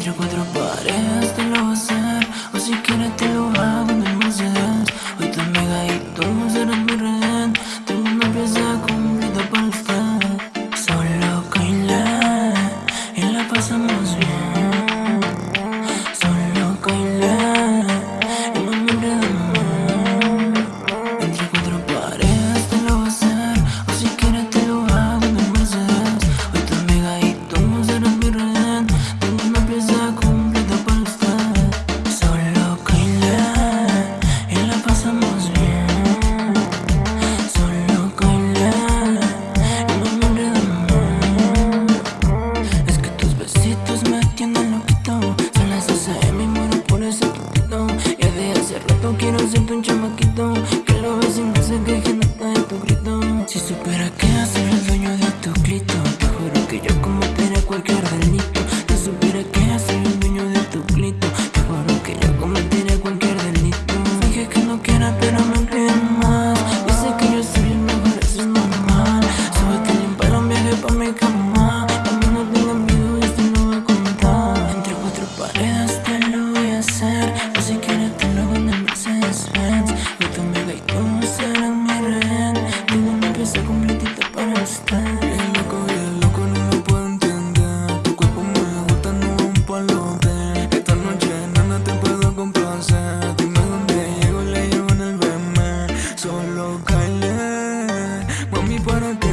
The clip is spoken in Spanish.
entre cuatro paredes de los Que los vecinos se quejen hasta de tu grito. Si supera que hacer el dueño de tu grito Te juro que yo cometeré cualquier delito. tocarle. Mami, para ti.